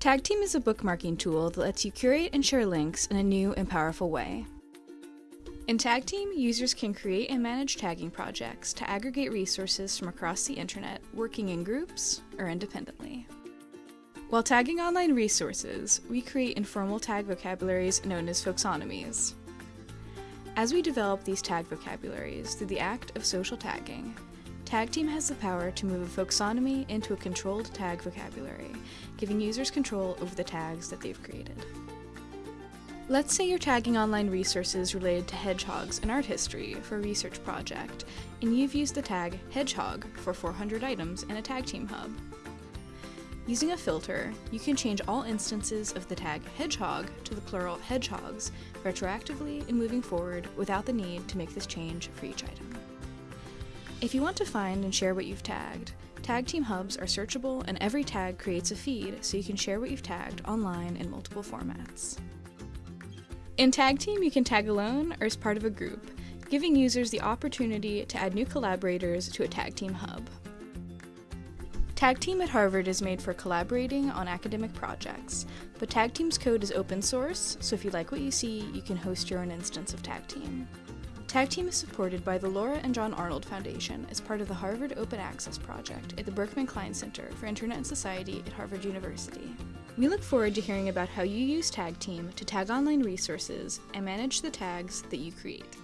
Tag Team is a bookmarking tool that lets you curate and share links in a new and powerful way. In Tag Team, users can create and manage tagging projects to aggregate resources from across the internet, working in groups or independently. While tagging online resources, we create informal tag vocabularies known as folksonomies. As we develop these tag vocabularies through the act of social tagging, Tag Team has the power to move a folksonomy into a controlled tag vocabulary, giving users control over the tags that they've created. Let's say you're tagging online resources related to hedgehogs and art history for a research project, and you've used the tag hedgehog for 400 items in a tag team hub. Using a filter, you can change all instances of the tag hedgehog to the plural hedgehogs retroactively and moving forward without the need to make this change for each item. If you want to find and share what you've tagged, Tag Team Hubs are searchable and every tag creates a feed so you can share what you've tagged online in multiple formats. In Tag Team, you can tag alone or as part of a group, giving users the opportunity to add new collaborators to a Tag Team Hub. Tag Team at Harvard is made for collaborating on academic projects, but Tag Team's code is open source, so if you like what you see, you can host your own instance of Tag Team. Tag Team is supported by the Laura and John Arnold Foundation as part of the Harvard Open Access Project at the Berkman Klein Center for Internet and Society at Harvard University. We look forward to hearing about how you use Tag Team to tag online resources and manage the tags that you create.